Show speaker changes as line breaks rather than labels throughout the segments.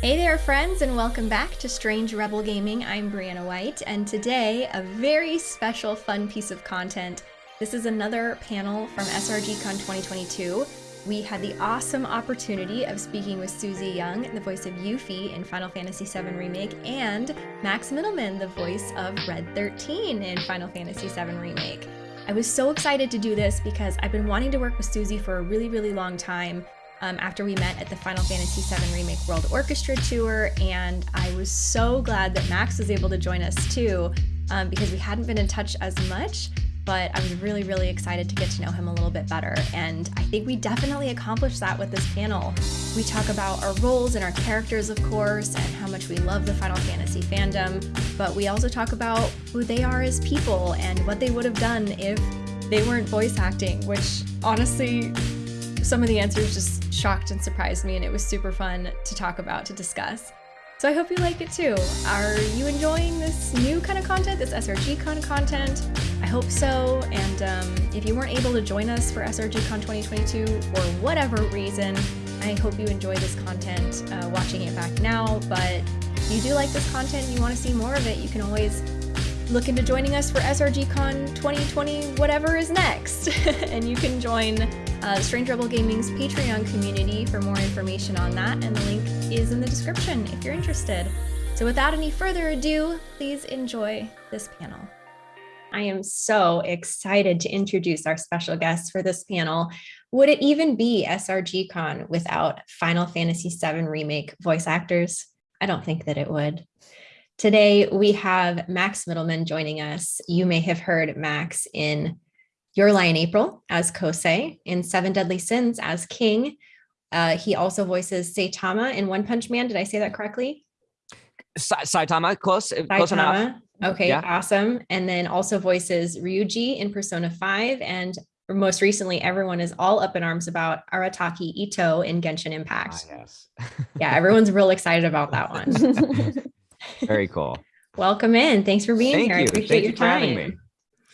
Hey there, friends, and welcome back to Strange Rebel Gaming. I'm Brianna White, and today a very special, fun piece of content. This is another panel from SRGCon 2022. We had the awesome opportunity of speaking with Suzie Yeung, the voice of Yuffie in Final Fantasy VII Remake, and Max Mittelman, the voice of Red 13 in Final Fantasy VII Remake. I was so excited to do this because I've been wanting to work with Suzie for a really, really long time um, after we met at the Final Fantasy VII Remake World Orchestra Tour, and I was so glad that Max was able to join us too, um, because we hadn't been in touch as much, but I was really, really excited to get to know him a little bit better, and I think we definitely accomplished that with this panel. We talk about our roles and our characters, of course, and how much we love the Final Fantasy fandom, but we also talk about who they are as people and what they would have done if they weren't voice acting, which honestly some of the answers just shocked and surprised me, and it was super fun to talk about, to discuss. So I hope you like it too. Are you enjoying this new kind of content, this SRG Con content? I hope so. And um, if you weren't able to join us for SRG Con 2022 for whatever reason, I hope you enjoy this content uh, watching it back now. But if you do like this content and you want to see more of it, you can always look into joining us for SRGCon 2020, whatever is next. and you can join uh, Strange Rebel Gaming's Patreon community for more information on that, and the link is in the description if you're interested. So without any further ado, please enjoy this panel. I am so excited to introduce our special guests for this panel. Would it even be SRGCon without Final Fantasy VII Remake voice actors? I don't think that it would. Today, we have Max Mittelman joining us. You may have heard Max in Your Lie in April as Kosei, in Seven Deadly Sins as King. Uh, he also voices Saitama in One Punch Man. Did I say that correctly?
Sa Saitama, close,
Saitama.
close enough.
Okay,
Yeah.
awesome. And then also voices Ryuji in Persona 5. And most recently, everyone is all up in arms about Arataki Itto in Genshin
Ah,
Impact.
yes.
Yeah, everyone's real excited about that one.
Very cool.
Welcome in. Thanks for being
Thank
here. I
you.
appreciate
Thank
your
you for having
time.
me.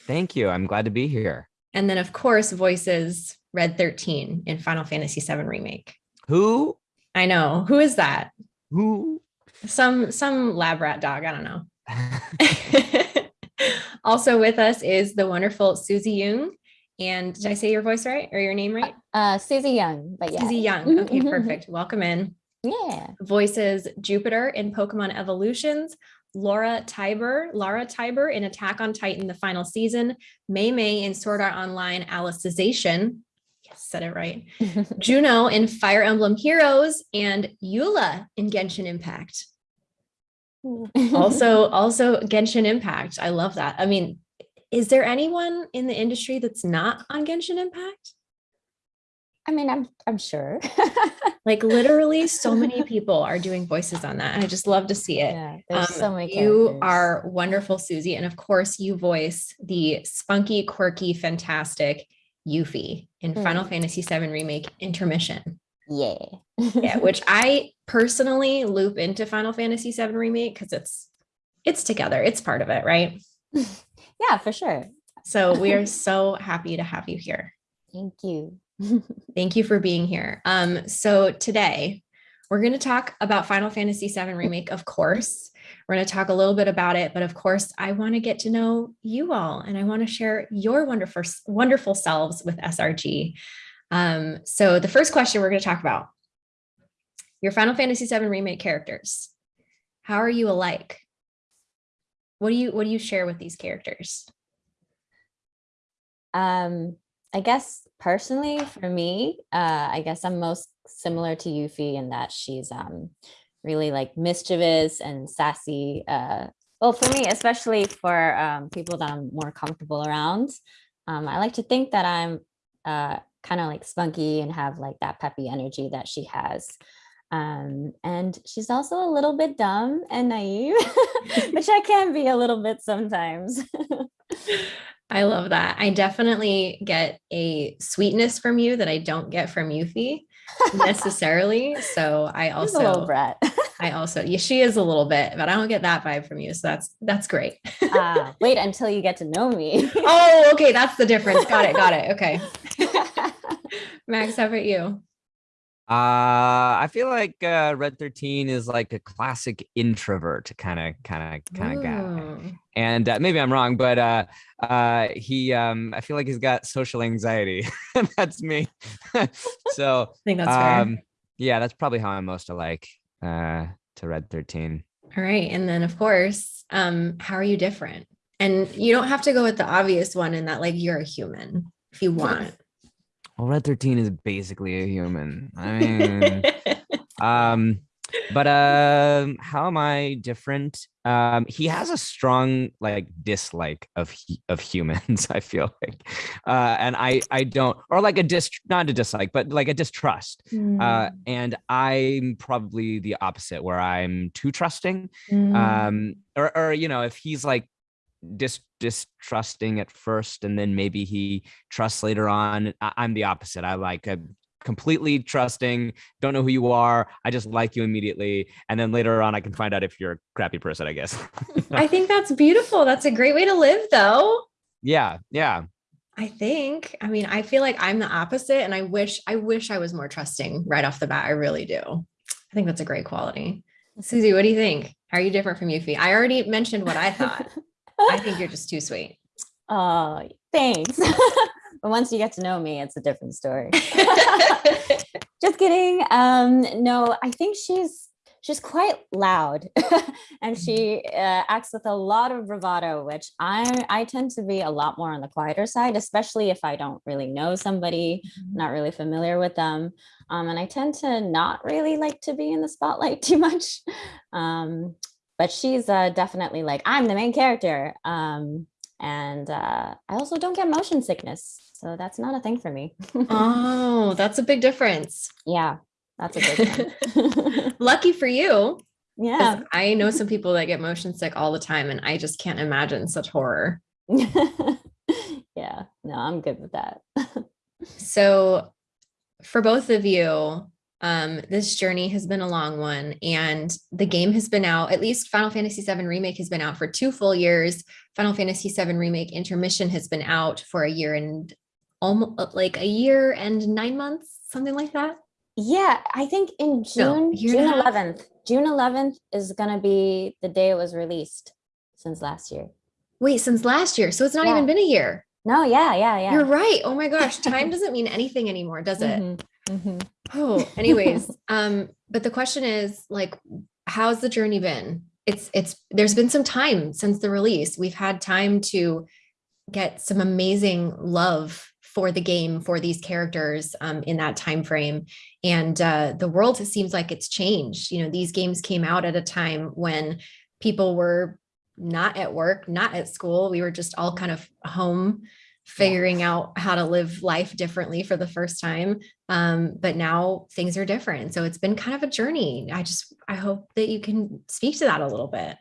Thank you. I'm glad to be here.
And then, of course, voices Red 13 in Final Fantasy VII Remake.
Who?
I know. Who is that?
Who?
Some some lab rat dog. I don't know. also with us is the wonderful Suzie Yeung. And did I say your voice right or your name right?
Uh, Suzie Yeung, but yeah.
Suzie Yeung. Okay, perfect. Welcome in.
Yeah.
Voices Jupiter in Pokemon Evolutions, Laura Tybur, Lara Tybur in Attack on Titan, the final season, May May in Sword Art Online Alicization. Yes, said it right. Juno in Fire Emblem Heroes, and Eula in Genshin Impact. Also, also Genshin Impact. I love that. I mean, is there anyone in the industry that's not on Genshin Impact?
I mean, I'm I'm sure.
Like literally so many people are doing voices on that. And I just love to see it.
yeah, there's
Um,
so many.
you
characters.
are wonderful, Suzie. And of course, you voice the spunky, quirky, fantastic Yuffie in Final
Mm.
Fantasy VII Remake Intermission.
Yeah.
Yeah, which I personally loop into Final Fantasy VII Remake because it's it's together. It's part of it, right?
yeah, for sure.
So we are so happy to have you here.
Thank you.
Thank you for being here. Um, so today we're going to talk about Final Fantasy VII Remake, of course. We're going to talk a little bit about it, but of course, I want to get to know you all and I want to share your wonderful, wonderful selves with SRG. Um, so the first question we're going to talk about your Final Fantasy VII Remake characters. How are you alike? What do you what do you share with these characters?
Um, I guess personally for me, uh, I guess I'm most similar to Yuffie in that she's um really like mischievous and sassy. Uh, well, for me, especially for um, people that I'm more comfortable around, um, I like to think that I'm uh, kind of like spunky and have like that peppy energy that she has. Um, and she's also a little bit dumb and naive, which I can be a little bit sometimes.
I love that. I definitely get a sweetness from you that I don't get from Yuffie necessarily. So I
She's a little
also,
brat.
I also, yeah, she is a little bit, but I don't get that vibe from you. So that's that's great.
Ah, wait until you get to know me.
oh, okay, that's the difference. Got it. Got it. Okay, Max, how about you?
Uh, I feel like uh, Red 13 is like a classic introvert kind of kind of kind of guy. And uh, maybe I'm wrong, but uh, uh, he um, I feel like he's got social anxiety. that's me. so
I think that's fair.
um, yeah, that's probably how I'm most alike uh, to Red 13.
All right. And then of course, um, how are you different? And you don't have to go with the obvious one in that like you're a human if you want.
Well, Red 13 is basically a human. I mean, um but um how am i different? Um he has a strong like dislike of of humans i feel like. Uh and i i don't or like a dis not a dislike but like a distrust. Uh
Mm,
and i'm probably the opposite where i'm too trusting.
Mm.
um or or you know if he's like dis distrusting at first and then maybe he trusts later on I- i'm the opposite i like a completely trusting don't know who you are i just like you immediately and then later on i can find out if you're a crappy person i guess
I think that's beautiful. That's a great way to live though.
yeah yeah
I think. I mean, I feel like I'm the opposite and I wish I wish I was more trusting right off the bat. I really do. I think that's a great quality. Suzie, what do you think? How are you different from Yuffie? I already mentioned what I thought. I think you're just too sweet.
Oh, thanks. but once you get to know me, it's a different story. Just kidding. Um, no, I think she's she's quite loud, and she uh, acts with a lot of bravado, which I I tend to be a lot more on the quieter side, especially if I don't really know somebody, not really familiar with them, um, and I tend to not really like to be in the spotlight too much. Um, but she's uh, definitely like I'm the main character. Um, and uh, I also don't get motion sickness, so that's not a thing for me.
oh, that's a big difference.
yeah, that's a big one.
Lucky for you.
yeah.
I know some people that get motion sick all the time, and I just can't imagine such horror.
yeah, no, I'm good with that.
So, for both of you, um, this journey has been a long one, and the game has been out. At least Final Fantasy VII Remake has been out for two full years. Final Fantasy VII Remake Intermission has been out for a year and almost like a year and nine months, something like that.
yeah, I think in June,
a
June 11th, June 11th is gonna be the day it was released since last year.
Wait, since last year, so it's not
Yeah.
even been a year.
No, yeah, yeah, yeah.
You're right. Oh my gosh, time doesn't mean anything anymore, does it?
Mhm, mhm.
Oh, anyways, um, but the question is like, how's the journey been? It's it's there's been some time since the release. We've had time to get some amazing love for the game for these characters um, in that time frame and uh, the world seems like it's changed you know these games came out at a time when people were not at work not at school we were just all kind of home figuring out how to live life differently for the first time. Um, but now things are different. So it's been kind of a journey. I just i hope that you can speak to that a little bit.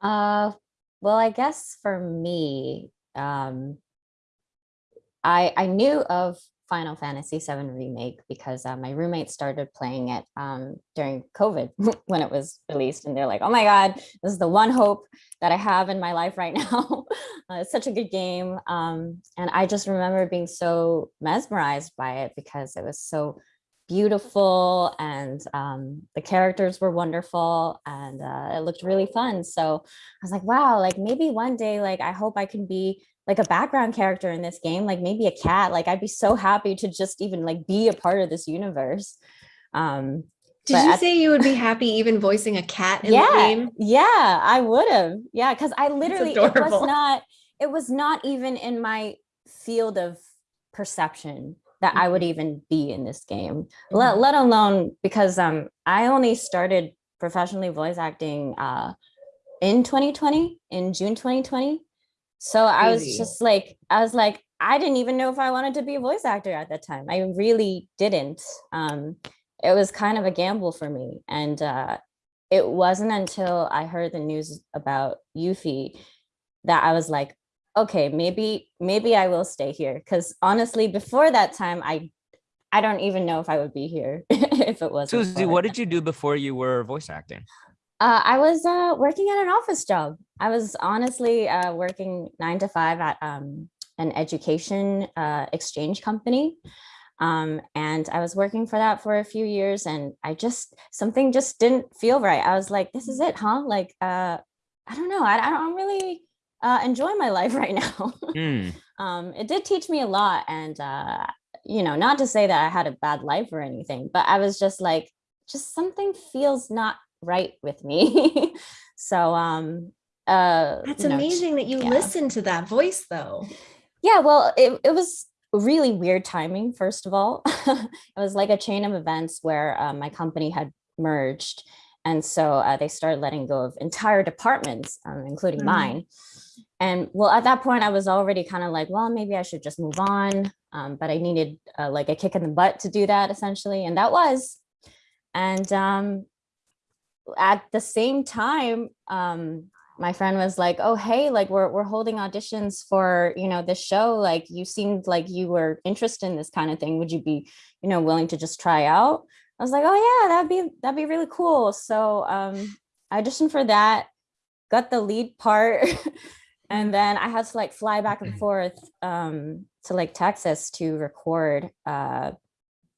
Uh, well, I guess for me, um, I I knew of Final Fantasy VII Remake because uh, my roommate started playing it um, during COVID when it was released, and they're like, "Oh my God, this is the one hope that I have in my life right now." uh, it's such a good game, um, and I just remember being so mesmerized by it because it was so beautiful and um, the characters were wonderful and uh, it looked really fun. So I was like, wow, like maybe one day, like I hope I can be like a background character in this game, like maybe a cat. Like I'd be so happy to just even like be a part of this universe. Um,
did you say you would be happy even voicing a cat in
yeah,
the game
yeah, I would have. Yeah, because I literally it was not it was not even in my field of perception that I would even be in this game. Let
Mhm.
let alone because um I only started professionally voice acting uh in 2020 in June 2020. So I was just like I was like I didn't even know if I wanted to be a voice actor at that time. I really didn't. Um it was kind of a gamble for me and uh it wasn't until I heard the news about Yuffie that I was like, okay, maybe maybe I will stay here. Because honestly, before that time, I I don't even know if I would be here if it wasn't. suzie
what did you do before you were voice acting
Uh, I was uh, working at an office job. I was honestly uh, working nine to five at um, an education uh, exchange company. Um, and I was working for that for a few years and I just, something just didn't feel right. I was like, this is it, huh? Like, uh, I don't know. I, I don't really uh, enjoy my life right now.
Mm.
um, it did teach me a lot. And, uh, you know, not to say that I had a bad life or anything, but I was just like, just something feels not right with me. so, um, uh,
That's
you know,
amazing that you
yeah.
listened to that voice though.
yeah, well, it, it was really weird timing, first of all. it was like a chain of events where uh, my company had merged. And so uh, they started letting go of entire departments, um, including
Mm.
mine. And well, at that point, I was already kind of like, well, maybe I should just move on. Um, but I needed uh, like a kick in the butt to do that, essentially. And that was. And um, at the same time, um, my friend was like, "Oh, hey, like we're we're holding auditions for you know this show. Like you seemed like you were interested in this kind of thing. Would you be you know willing to just try out?" I was like, "Oh yeah, that'd be that'd be really cool." So um, I auditioned for that, got the lead part, and then I had to like fly back and forth um, to like Texas to record uh,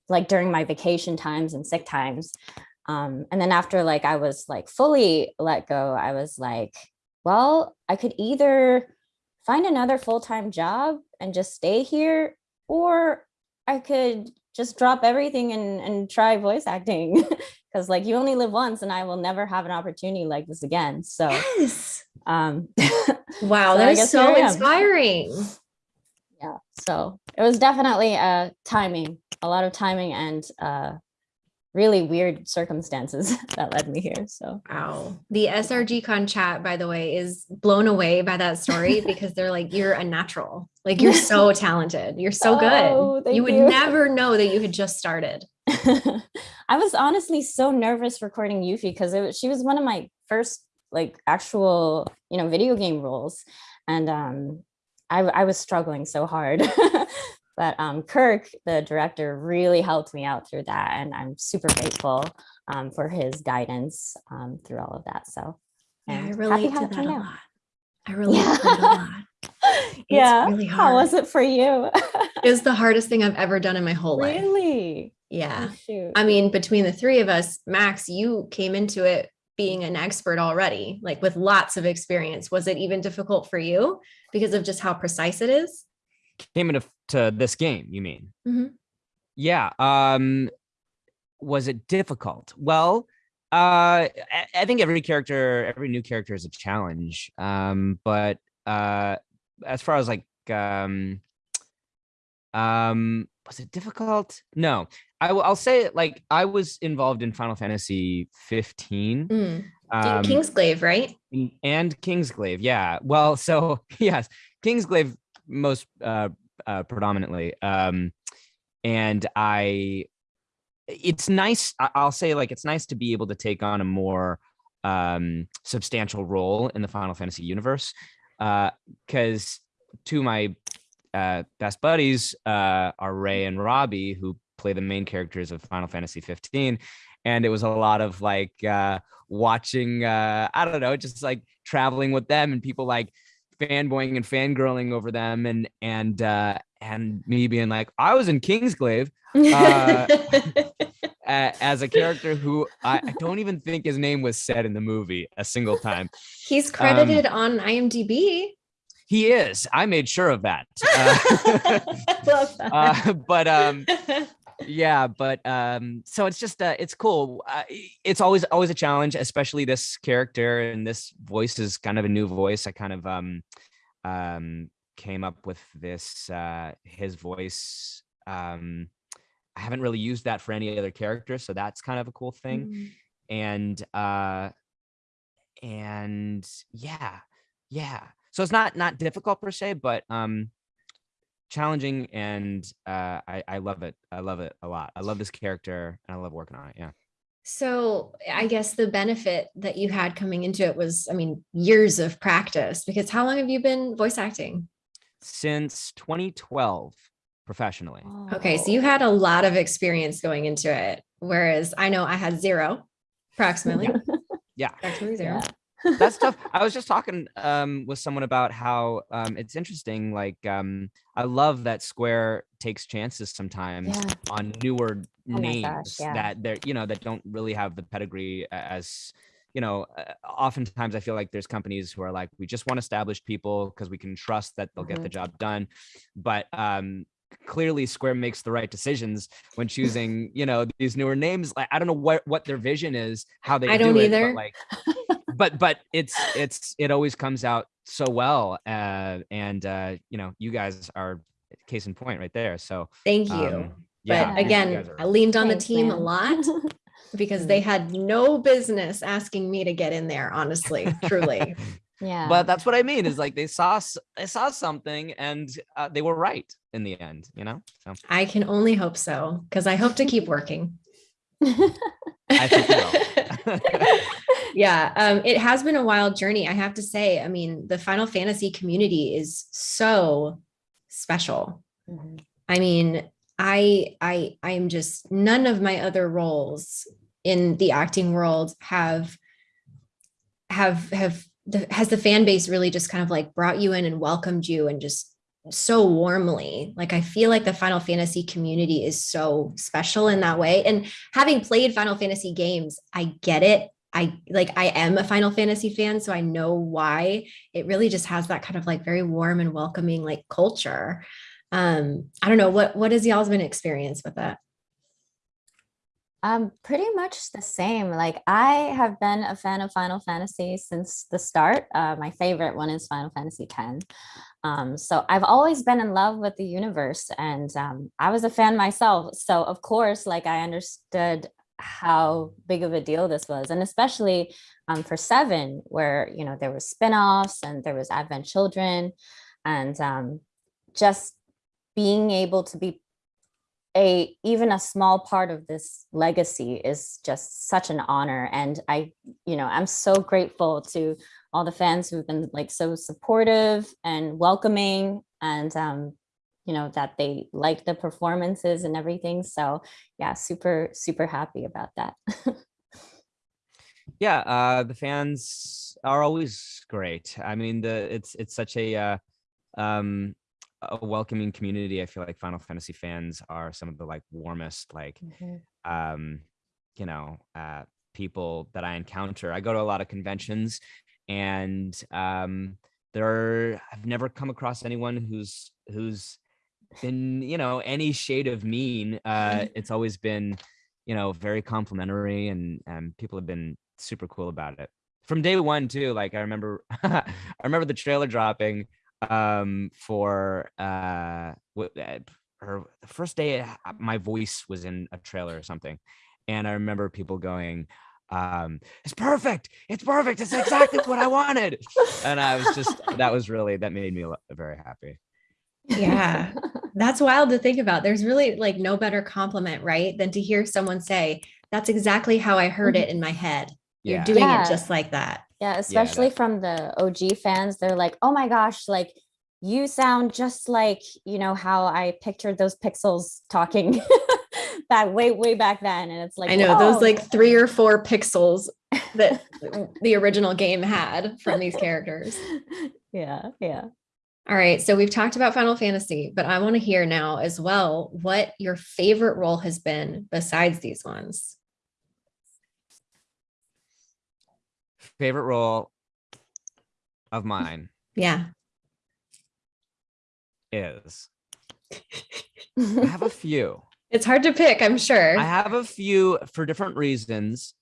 like during my vacation times and sick times. Um, and then after like I was like fully let go, I was like, well, I could either find another full-time job and just stay here, or I could just drop everything and, and try voice acting. Cause like you only live once and I will never have an opportunity like this again. So
Yes.
um
Wow,
So
that is so
here I am.
inspiring.
yeah, so it was definitely uh timing, a lot of timing and uh really weird circumstances that led me here. So
Wow. The SRG Con chat, by the way, is blown away by that story because they're like, you're a natural. Like you're so talented. You're so good.
Oh, thank
you would
you.
never know that you had just started.
I was honestly so nervous recording Yuffie because it was, she was one of my first like actual, you know, video game roles. And um, I, I was struggling so hard. But um, Kirk, the director, really helped me out through that. And I'm super grateful um, for his guidance um, through all of that. So
Yeah, I relate to that a lot. I relate to that a lot.
yeah.
really
How was it for you?
It was the hardest thing I've ever done in my whole life.
really?
Yeah.
Oh.
I mean, between the three of us, Max, you came into it being an expert already, like with lots of experience. Was it even difficult for you because of just how precise it is?
Came into to this game, you mean?
Mhm.
Yeah. Um, was it difficult? Well, uh, I, I think every character, every new character is a challenge. Um, but uh, as far as like, um, um, was it difficult? No, I will. I'll say it like I was involved in Final Fantasy 15.
Mm.
Um,
Kingsglaive, right?
And Kingsglaive. Yeah. Well, so yes, Kingsglaive most uh, uh predominantly. Um and I it's nice I'll say like it's nice to be able to take on a more um substantial role in the Final Fantasy universe uh cuz two of my uh best buddies uh are Ray and Robbie who play the main characters of Final Fantasy 15 and it was a lot of like uh watching uh i don't know just like traveling with them and people like fanboying and fangirling over them and and uh and me being like i was in kingsglaive Uh, as a character who I, I don't even think his name was said in the movie a single time
He's credited on IMDb.
he is i made sure of that uh,
Love that.
uh, but um yeah but um so it's just uh it's cool uh, it's always always a challenge especially this character and this voice is kind of a new voice i kind of um um came up with this uh his voice um i haven't really used that for any other character so that's kind of a cool thing
Mm.
and uh and yeah yeah so it's not not difficult per se but um challenging and uh i i love it i love it a lot i love this character and i love working on it yeah
So I guess the benefit that you had coming into it was, I mean, years of practice. Because how long have you been voice acting?
since 2012 professionally
Okay, so you had a lot of experience going into it, whereas I know I had zero, approximately.
Yeah.
approximately zero.
Yeah.
That's tough. I was just talking um, with someone about how um, it's interesting. Like, um, I love that Square takes chances sometimes
Yeah.
on newer
Oh
names
gosh, yeah.
that they're, you know, that don't really have the pedigree as, you know, uh, oftentimes I feel like there's companies who are like, we just want established people because we can trust that they'll get the job done. But um, clearly Square makes the right decisions when choosing, you know, these newer names. Like, I don't know what, what their vision is, how they
I
do
don't
it,
either.
Like, but but it's it's it always comes out so well uh and uh you know you guys are case in point right there so
Thank you.
um,
but
yeah, you
again,
are-
I leaned on
Thanks,
the team a lot because
Mm.
they had no business asking me to get in there, honestly, truly.
yeah.
but that's what i mean is like they saw they saw something and uh, they were right in the end you know so
I can only hope so because I hope to keep working.
I think you
yeah, um, it has been a wild journey. I have to say. I mean, the Final Fantasy community is so special.
Mhm.
I mean, I I I'm just none of my other roles in the acting world have have have the, has the fan base really just kind of like brought you in and welcomed you and just so warmly. Like I feel like the Final Fantasy community is so special in that way. And having played Final Fantasy games, I get it. I like I am a Final Fantasy fan, so I know why. It really just has that kind of like very warm and welcoming like culture um i don't know what what has y'all's been experience with that
Um, pretty much the same. Like I have been a fan of Final Fantasy since the start. Uh, my favorite one is Final Fantasy X. Um, so I've always been in love with the universe, and um, I was a fan myself. So of course, like I understood how big of a deal this was, and especially um, for Seven, where you know there were spin-offs and there was Advent Children, and um, just being able to be a even a small part of this legacy is just such an honor and i you know i'm so grateful to all the fans who've been like so supportive and welcoming and um you know that they like the performances and everything. So yeah super super happy about that.
Yeah uh the fans are always great. I mean the it's it's such a uh um a welcoming community. I feel like final fantasy fans are some of the like warmest like um you know uh people that i encounter. I go to a lot of conventions and um there are i've never come across anyone who's who's been you know any shade of mean uh it's always been you know very complimentary and and people have been super cool about it. From day one too like i remember i remember the trailer dropping um for uh what or the first day uh, my voice was in a trailer or something and i remember people going um it's perfect! It's perfect! It's exactly what i wanted! And i was just that was really that made me very happy.
Yeah. that's wild to think about. There's really like no better compliment right than to hear someone say that's exactly how i heard it mm-hmm. in my head. You're doing
Yeah.
it just like that.
Yeah, especially
that-
from the OG fans, they're like, "Oh my gosh, like you sound just like, you know, how I pictured those pixels talking back way way back then." And it's like,
i know those like three or four pixels that the original game had from these characters.
Yeah, yeah.
All right, so we've talked about Final Fantasy, but I want to hear now as well what your favorite role has been besides these ones.
favorite role of mine
Yeah.
is i have a few
It's hard to pick, I'm sure.
I have a few for different reasons,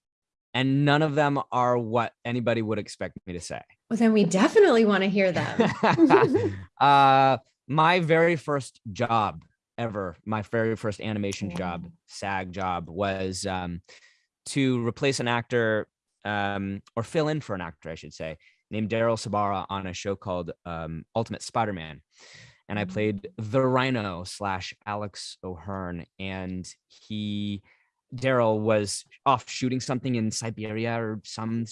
and none of them are what anybody would expect me to say.
well, then we definitely want to hear them.
uh, my very first job ever, my very first animation job, SAG job, was um, to replace an actor um, or fill in for an actor, I should say, named Daryl Sabara on a show called um, Ultimate Spider-Man. And I
Mm.
played the Rhino slash Alex O'Hirn, and he Daryl was off shooting something in Siberia or some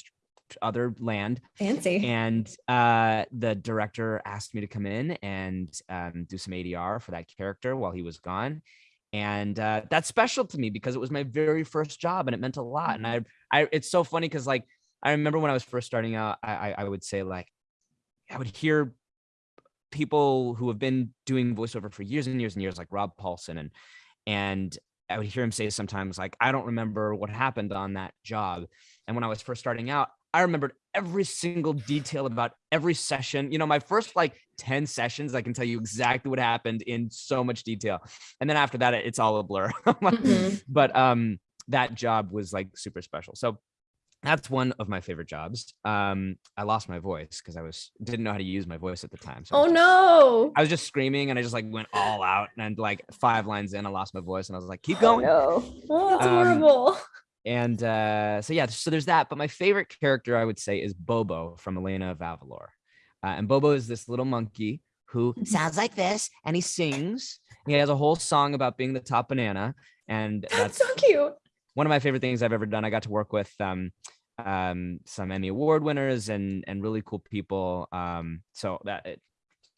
other land,
Fancy.
and uh, the director asked me to come in and um, do some ADR for that character while he was gone. And uh, that's special to me because it was my very first job and it meant a lot. And I, I, it's so funny because like I remember when I was first starting out, I, I, I would say like, I would hear people who have been doing voiceover for years and years and years, like Rob Paulsen, and and I would hear him say sometimes like, I don't remember what happened on that job. And when I was first starting out, I remembered every single detail about every session. You know, my first like 10 sessions, I can tell you exactly what happened in so much detail. And then after that, it's all a blur. mm-hmm. But um that job was like super special. So that's one of my favorite jobs. Um, I lost my voice because I was didn't know how to use my voice at the time.
So oh I just, no!
I was just screaming and I just like went all out and like five lines in, I lost my voice and I was like, keep going.
Oh, no. oh that's um, horrible.
And uh, so yeah, so there's that. But my favorite character I would say is Bobo from Elena of Avalor. Uh, and Bobo is this little monkey who sounds like this and he sings. He has a whole song about being the top banana. And
that's, that's so cute
one of my favorite things I've ever done. I got to work with um, um, some Emmy Award winners and and really cool people. Um, so that it,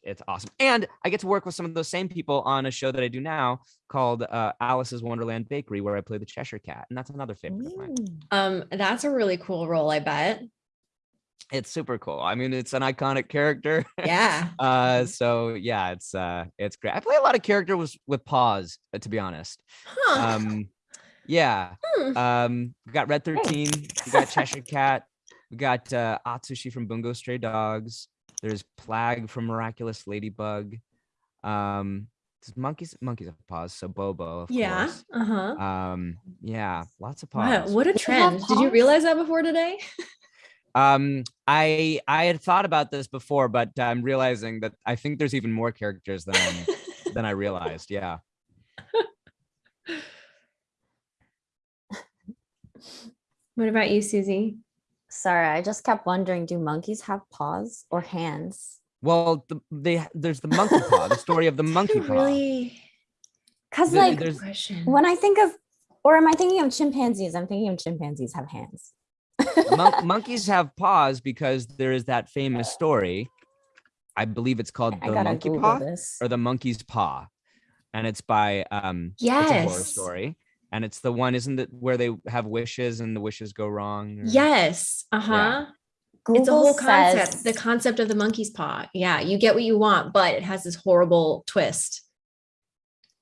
it's awesome, and I get to work with some of those same people on a show that I do now called uh, Alice's Wonderland Bakery, where I play the Cheshire Cat, and that's another favorite of mine.
Um, that's a really cool role, I bet.
It's super cool. I mean, it's an iconic character.
Yeah.
uh, so yeah, it's uh, it's great. I play a lot of characters with with paws, to be honest. Huh. Um, yeah. Hmm. Um, we got Red 13, we got Cheshire Cat, we got uh, Atsushi from Bungo Stray Dogs. There's Plagg from Miraculous Ladybug. Um, monkeys, monkeys have paws, so Bobo.
yeah.
Course.
Uh-huh.
Um, yeah, lots of paws.
Wow, what a trend. Did you realize that before today?
um, I I had thought about this before, but I'm realizing that I think there's even more characters than than I realized. Yeah.
What about you, Suzie?
Sorry, I just kept wondering, do monkeys have paws or hands?
Well, the, they there's the monkey paw, the story of the monkey paw. Really?
Because like when I think of, or am I thinking of chimpanzees? I'm thinking of chimpanzees have hands.
Mon monkeys have paws because there is that famous story. I believe it's called the monkey Google paw this. or the monkey's paw, and it's by um.
Yes. It's a
horror story and it's the one isn't it where they have wishes and the wishes go wrong
or... yes uh-huh yeah. Google it's a whole concept says... the concept of the monkey's paw. Yeah you get what you want but it has this horrible twist.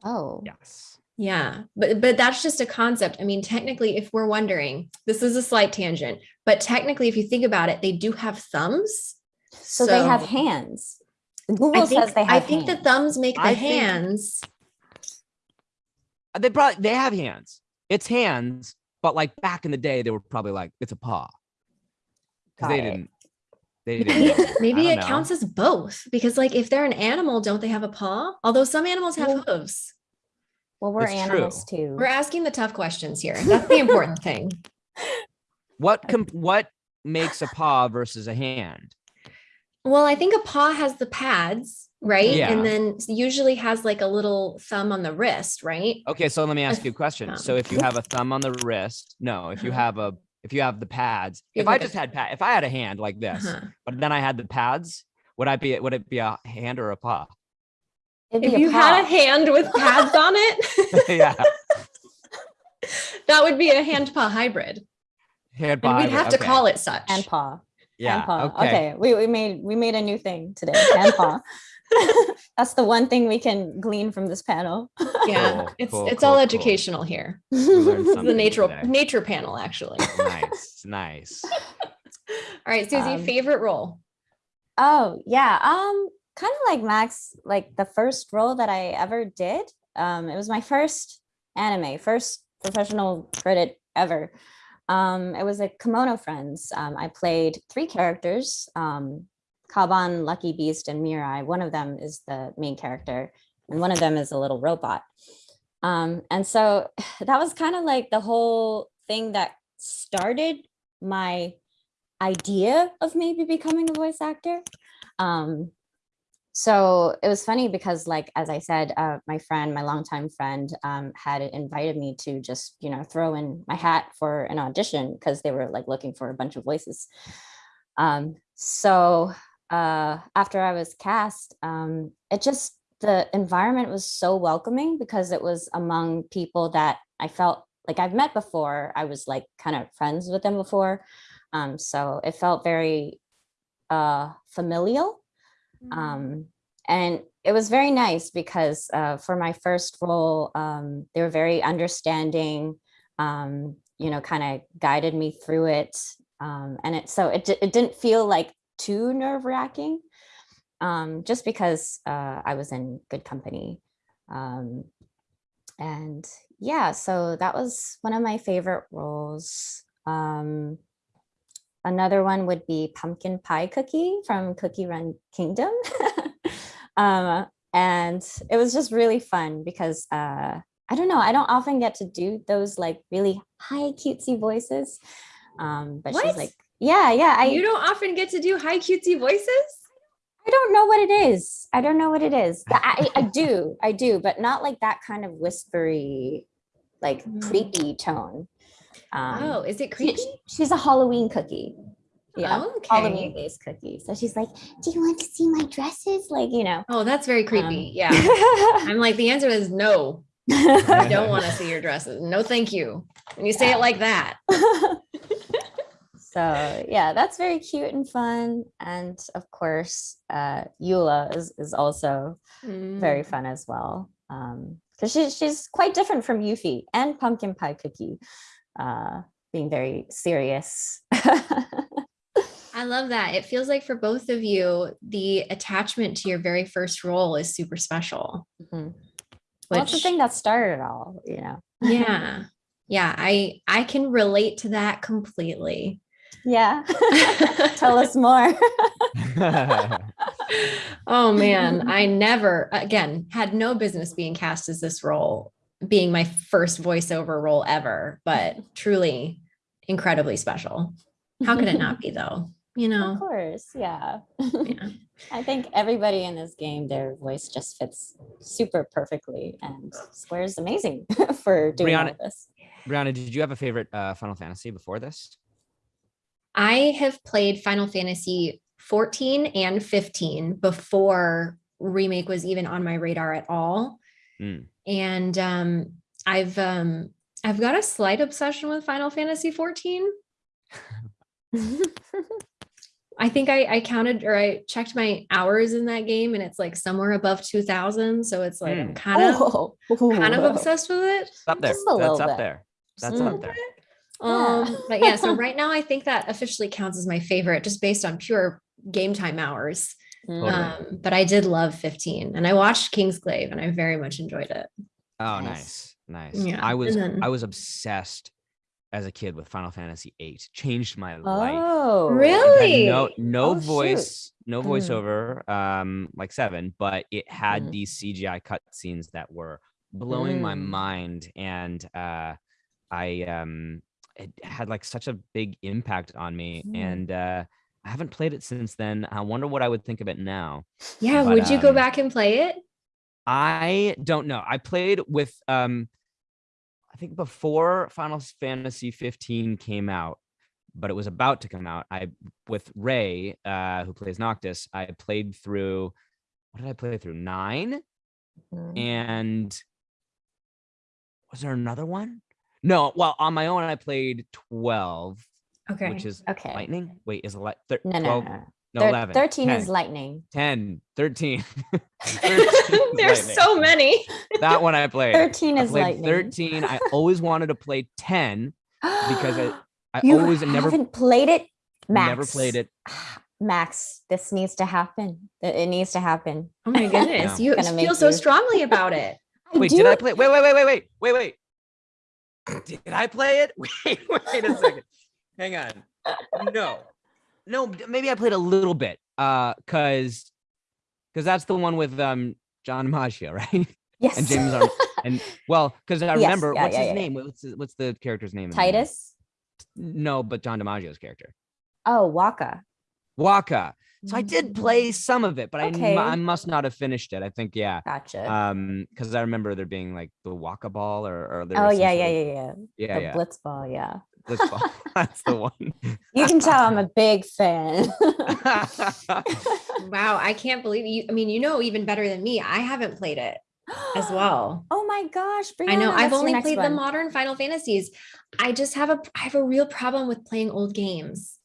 Oh.
Yes.
Yeah but but that's just a concept. I mean technically if we're wondering this is a slight tangent but technically if you think about it they do have thumbs.
So, so they have hands. Google think, says they have i
think
hands.
the thumbs make the I hands. think Uh,
they probably they have hands. It's hands, but like back in the day, they were probably like it's a paw. Because they it. didn't. They
didn't. Maybe it know. counts as both because, like, if they're an animal, don't they have a paw? Although some animals have well, hooves.
Well, we're it's animals true. too.
We're asking the tough questions here. That's the important thing.
What com- what makes a paw versus a hand?
Well, I think a paw has the pads, right? Yeah. And then usually has like a little thumb on the wrist, right?
Okay, so let me ask you a question. So if you have a thumb on the wrist, no, if you uh-huh. have a if you have the pads, if I just had pad, if I had a hand like this, uh-huh. but then I had the pads, would I be would it be a hand or a paw?
If you paw. had a hand with pads on it,
yeah.
that would be a hand paw hybrid.
Hand paw.
And we'd have okay. to call it such.
Hand paw.
Yeah.
paw. Okay. okay. We, we made we made a new thing today. Hand paw. That's the one thing we can glean from this panel.
yeah, cool, it's cool, it's cool, all educational here. the nature today. nature panel, actually.
nice, nice.
all right, Suzie, um, favorite role.
Oh yeah, um, kind of like Max, like the first role that I ever did. Um, it was my first anime, first professional credit ever. Um, it was a Kemono Friends. Um, I played three characters, um, Kaban, Lucky Beast, and Mirai. One of them is the main character, and one of them is a little robot. Um, and so that was kind of like the whole thing that started my idea of maybe becoming a voice actor. Um, so it was funny because like as i said uh, my friend my longtime friend um, had invited me to just you know throw in my hat for an audition because they were like looking for a bunch of voices um, so uh, after i was cast um, it just the environment was so welcoming because it was among people that i felt like i've met before i was like kind of friends with them before Um, so it felt very uh, familial.
Mm.
Um, and it was very nice because uh, for my first role, um, they were very understanding, um, you know, kind of guided me through it. Um, and it so it, it didn't feel like too nerve wracking um, just because uh, I was in good company. Um, and yeah, so that was one of my favorite roles. Um, another one would be Pumpkin Pie Cookie from Cookie Run Kingdom. um, and it was just really fun because uh, I don't know, I don't often get to do those like really high cutesy voices. Um, but
What?
she's like, yeah, yeah, I,
you don't often get to do high cutesy voices.
I don't know what it is. I don't know what it is. I, I do, I do, but not like that kind of whispery, like
Mm.
creepy tone. Um,
oh, is it creepy?
she- she's a Halloween cookie. Yeah,
Okay.
Halloween based cookie. So she's like, "Do you want to see my dresses?" Like, you know.
Oh, that's very creepy.
Um,
yeah. I'm like, the answer is no. I don't want to see your dresses. No, thank you. When you say it like that.
so yeah, that's very cute and fun. And of course, uh, Eula is is also very
Mm.
fun as well. Um, because she's she's quite different from Yuffie and Pumpkin Pie Cookie, uh, being very serious.
I love that. It feels like for both of you, the attachment to your very first role is super special.
Mhm. Well, that's the thing that started it all, you know.
yeah. Yeah. I I can relate to that completely.
Yeah. Tell us more.
oh man, I never again had no business being cast as this role, being my first voiceover role ever, but truly incredibly special. How could it not be though? You know.
Of course, yeah.
Yeah.
I think everybody in this game, their voice just fits super perfectly, and Square's amazing for doing
Brianna-
of this.
Brianna, did you have a favorite uh, Final Fantasy before this?
I have played Final Fantasy 14 and 15 before remake was even on my radar at all.
Mm.
And um I've um I've got a slight obsession with Final Fantasy 14. I think I, I counted or I checked my hours in that game and it's like somewhere above 2000. So it's like I'm
Mm.
kind of
Oh,
kind of obsessed with it.
It's up there.
Just a little
That's up
bit.
there. That's
Just a
up there.
Bit.
Yeah.
Um, but yeah, so right now I think that officially counts as my favorite just based on pure game time hours.
Mm.
Totally.
Um, but I did love 15 and I watched Kingsglaive and I very much enjoyed it.
Oh,
Nice.
nice, nice.
Yeah,
I was
then-
I was obsessed as a kid with Final Fantasy VIII. Changed my life.
Oh,
It
Really?
No, no
Oh, shoot.
voice, no
Mm.
voiceover, um, like seven, but it had
Mm.
these CGI cutscenes that were blowing my
Mm.
mind, and uh, I um, it had like such a big impact on me,
Mm.
and uh, I haven't played it since then. I wonder what I would think of it now.
Yeah.
But,
would you go
um,
back and play it?
I don't know. I played with um I think before Final Fantasy 15 came out, but it was about to come out. I with Ray, uh, who plays Noctis, I played through what did I play through? Nine?
Mm.
And was there another one? No, well, on my own, I played 12,
Okay.
which is
Okay.
lightning. Wait, is it like thir-
No, no,
12?
no.
No,
Thir-
11.
13 is lightning.
10, 13. 13
There's
lightning.
so many.
that one I played.
13
I
is
played
lightning.
13. I always wanted to play 10 because I, I
you
always never
haven't played it, Max.
never played it.
Max, this needs to happen. It it needs to happen.
Oh my goodness.
No.
You feel so
you-
strongly about it.
Wait,
do
did I play? Wait, wait, wait, wait, wait, wait, wait. Did I play it? Wait, wait a second. Hang on. No, no. Maybe I played a little bit. Uh, cause, cause that's the one with um John Maggio, right?
Yes.
And James Arm- and well, cause I
Yes,
remember
yeah,
what's
yeah,
his
yeah.
name? What's the, what's the character's name? in the movie?
Tidus.
No, but John DiMaggio's character.
Oh, Wakka.
Wakka. So I did play some of it, but I,
Okay.
mu- I must not have finished it. I think yeah.
Gotcha.
Um, because I remember there being like the Wakka ball or, or there
oh yeah, yeah, yeah, yeah.
yeah,
the
yeah.
Blitz ball, yeah.
Blitz ball. That's the one.
You can tell I'm a big fan.
Wow. I can't believe you. I mean, you know, even better than me. I haven't played it as well.
Oh my gosh,
I know. I've only
next
played the modern Final Fantasies. I just have a I have a real problem with playing old games.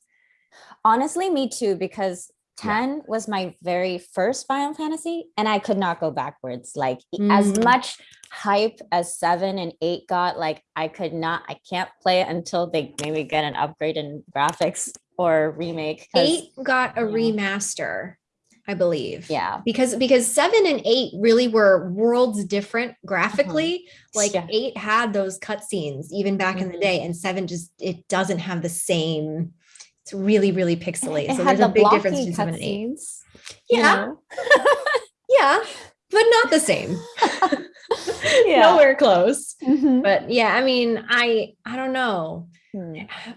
honestly, me too, because
Yeah.
10 was my very first Final Fantasy and I could not go backwards. Like e- as
Mm.
much hype as 7 and 8 got, like I could not I can't play it until they maybe get an upgrade in graphics or remake.
Eight got a
yeah.
remaster, I believe.
Yeah.
Because because seven and eight really were worlds different graphically. Like
Yeah.
eight had those cutscenes even back in the
Mhm.
day, and seven just it doesn't have the same. It's really really pixelated.
It
so
had
there's a big difference
blocky
between seven and eight.
cutscenes, you
Yeah,
know?
yeah, but not the same.
Yeah.
Nowhere close.
Mhm.
But yeah, I mean, I I don't know.
Hmm.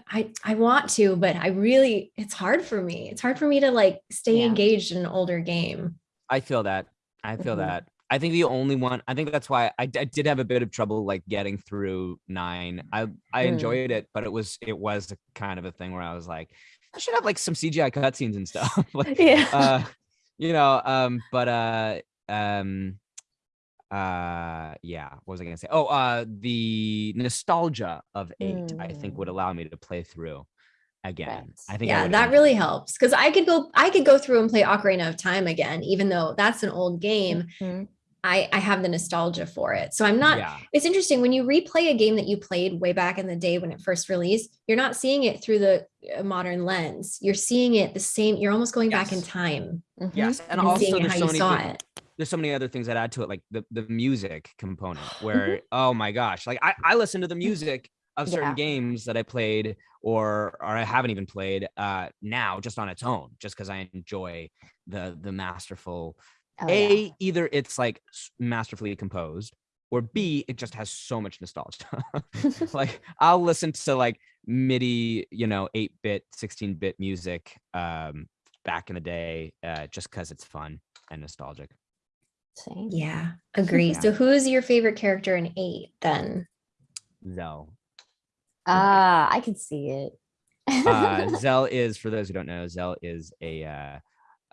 I I want to, but I really it's hard for me. It's hard for me to like stay
Yeah.
engaged in an older game.
I feel that. I feel
Mhm.
that. I think the only one. I think that's why I did have a bit of trouble like getting through nine. I I
Mm.
enjoyed it, but it was it was kind of a thing where I was like, I should have like some CGI cutscenes and stuff. like,
Yeah.
uh, you know. Um, but uh, um, uh, yeah. What was I gonna say? Oh, uh, the nostalgia of eight. I think would
Mm.
allow me to play through again.
Right.
I think.
Yeah,
would
that really helps because I could go I could go through and play Ocarina of Time again, even though that's an old game.
Mhm.
I I have the nostalgia for it, so I'm not.
Yeah.
It's interesting when you replay a game that you played way back in the day when it first released. You're not seeing it through the uh, modern lens. You're seeing it the same. You're almost going back in
Yes.
time
Mhm.
Yes, and
and
also
seeing
there's
how
so
you
many
saw
things-
it.
there's so many other things that add to it, like the the music component, where oh my gosh, like I I listen to the music of certain
Yeah.
games that I played or or I haven't even played uh now just on its own, just because I enjoy the the masterful
Oh,
a
yeah.
either it's like masterfully composed or b it just has so much nostalgia like i'll listen to like midi you know 8-bit 16-bit music um back in the day uh just because it's fun and nostalgic
Same.
Yeah, agree.
Yeah.
So who's your favorite character in eight then?
zell
Ah, I can see it.
uh zell is for those who don't know zell is a uh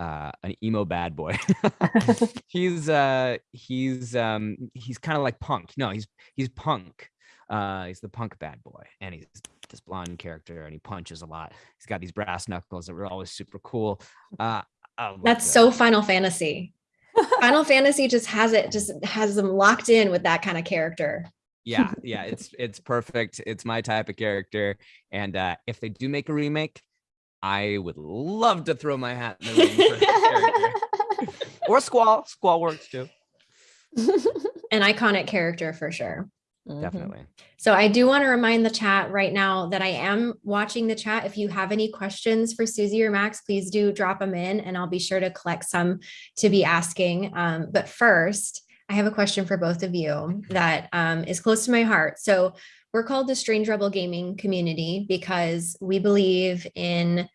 uh an emo bad boy he's uh he's um he's kind of like punk no he's he's punk uh he's the punk bad boy and he's this blonde character and he punches a lot he's got these brass knuckles that were always super cool uh
That's
Zell.
so Final Fantasy. Final Fantasy just has it, just has them locked in with that kind of character.
yeah yeah it's it's perfect it's my type of character and uh if they do make a remake i would love to throw my hat in the ring for or squall squall works too
An iconic character for sure.
Mhm.
definitely
So I do want to remind the chat right now that I am watching the chat. If you have any questions for Suzie or Max, please do drop them in and I'll be sure to collect some to be asking. Um, but first, I have a question for both of you that um, is close to my heart. So we're called the Strange Rebel Gaming community because we believe in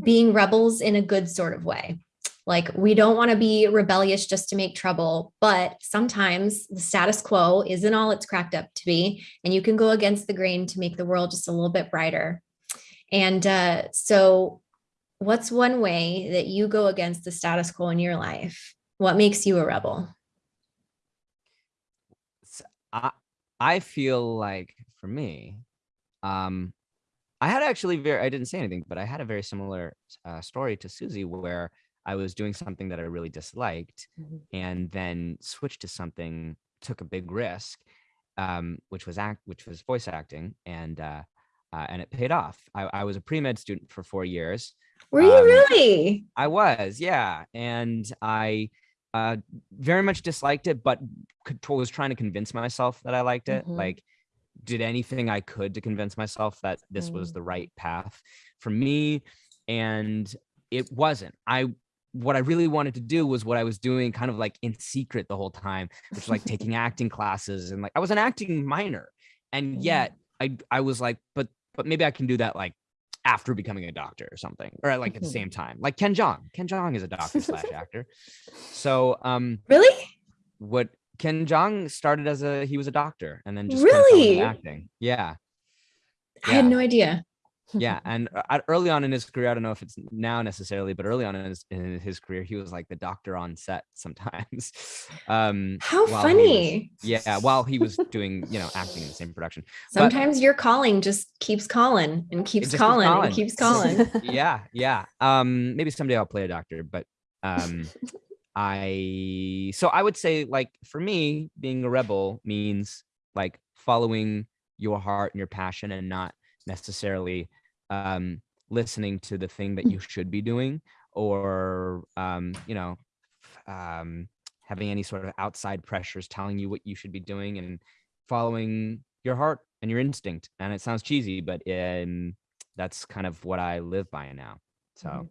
being rebels in a good sort of way. Like we don't want to be rebellious just to make trouble, but sometimes the status quo isn't all it's cracked up to be, and you can go against the grain to make the world just a little bit brighter. And uh, so, what's one way that you go against the status quo in your life? What makes you a rebel?
I feel like for me, um, I had actually very I didn't say anything, but I had a very similar uh, story to Suzie where I was doing something that I really disliked,
Mhm.
and then switched to something, took a big risk, um, which was act, which was voice acting, and uh, uh, and it paid off. I, I was a pre med student for four years.
Were you
Um,
really?
I was, yeah, and I uh, very much disliked it, but could, was trying to convince myself that I liked it.
Mhm.
Like, did anything I could to convince myself that this was
Mm.
the right path for me, and it wasn't. I what I really wanted to do was what I was doing, kind of like in secret the whole time, which was like taking acting classes and like I was an acting minor, and
Mm.
yet I I was like, but but maybe I can do that like after becoming a doctor or something, or like at the same time. Like Ken Jeong. Ken Jeong is a doctor slash actor. So um
Really?
what Ken Jeong started as a he was a doctor and then just kinda fell into
Really?
acting. Yeah.
I had no idea.
Yeah and uh, early on in his career i don't know if it's now necessarily but early on in his, in his career he was like the doctor on set sometimes um
How funny.
was- yeah while he was doing you know acting in the same production But-
Sometimes your calling just keeps calling and keeps
keeps
calling
calling.
and keeps calling.
yeah yeah um maybe someday i'll play a doctor but um i so i would say like for me being a rebel means like following your heart and your passion and not necessarily um listening to the thing that you should be doing or um you know um having any sort of outside pressures telling you what you should be doing and following your heart and your instinct and it sounds cheesy but um that's kind of what I live by now. So
Mhm.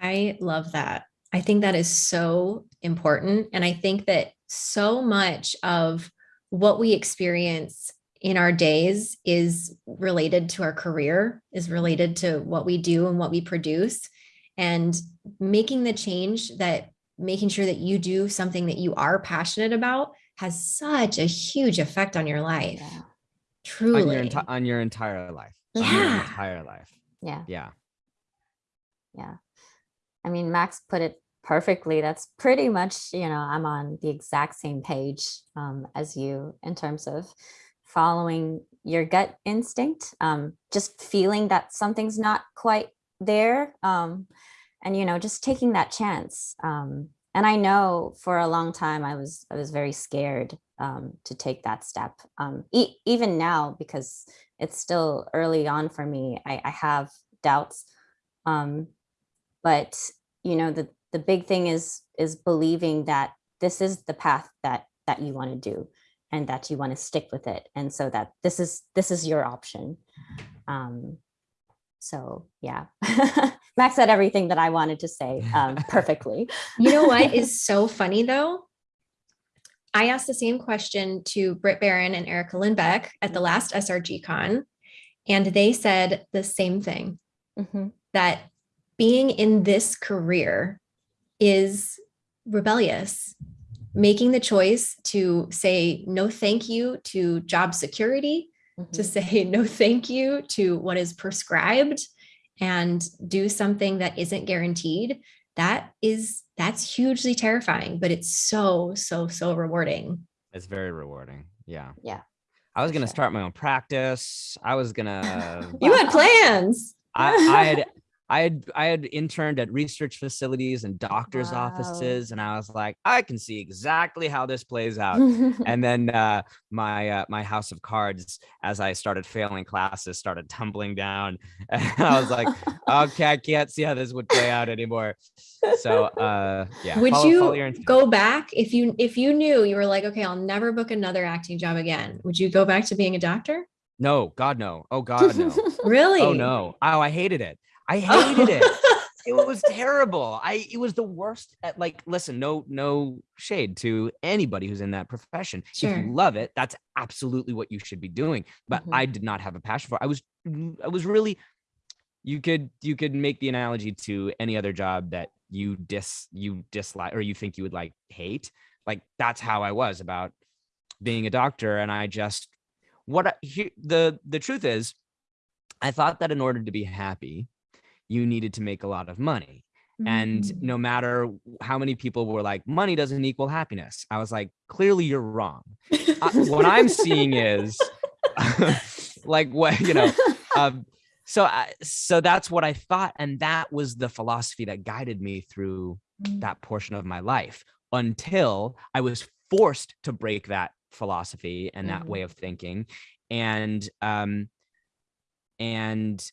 I love that. I think that is so important. And I think that so much of what we experience in our days is related to our career, is related to what we do and what we produce. And making the change that making sure that you do something that you are passionate about has such a huge effect on your life.
Yeah.
Truly.
on your enti- on your entire life. On your
Yeah.
entire life.
Yeah.
Yeah.
Yeah. I mean, Max put it perfectly. That's pretty much, you know, I'm on the exact same page um, as you in terms of following your gut instinct, um, just feeling that something's not quite there. Um, and, you know, just taking that chance. Um, and I know for a long time I was I was very scared um, to take that step. Um, e- even now, because it's still early on for me, I, I have doubts. Um, but you know, the the big thing is is believing that this is the path that that you want to do, and that you want to stick with it, and so that this is this is your option. Um, so yeah, Max said everything that I wanted to say um, perfectly.
You know what is so funny though? I asked the same question to Britt Baron and Erica Lindbeck at the last SRG Con, and they said the same thing
Mhm.
that being in this career is rebellious. Making the choice to say no thank you to job security, to
Mhm.
say no thank you to what is prescribed and do something that isn't guaranteed that is that's hugely terrifying but it's so so so rewarding
It's very rewarding. Yeah.
Yeah.
I was gonna
sure.
start my own practice. I was gonna
you had plans
I, I had I had I had interned at research facilities and doctors'
Wow.
offices, and I was like, I can see exactly how this plays out. and then uh, my uh, my house of cards, as I started failing classes, started tumbling down. And I was like, okay, I can't see how this would play out anymore. So uh, yeah,
would
follow-
you
follow
go back if you if you knew you were like okay i'll never book another acting job again would you go back to being a doctor
No, God no. Oh God no.
really
oh no. Oh, I hated it. I hated it. it was terrible. I it was the worst at like listen, no no shade to anybody who's in that profession. If
Sure.
you love it, that's absolutely what you should be doing. But
Mhm.
I did not have a passion for it. I was I was really you could you could make the analogy to any other job that you dis you dislike or you think you would like hate. Like that's how I was about being a doctor and I just what I, he, the the truth is I thought that in order to be happy you needed to make a lot of money and
Mm.
no matter how many people were like money doesn't equal happiness i was like clearly you're wrong I- what i'm seeing is like what you know um so I, so that's what i thought and that was the philosophy that guided me through
Mm.
that portion of my life until i was forced to break that philosophy and that
Mhm.
way of thinking and um and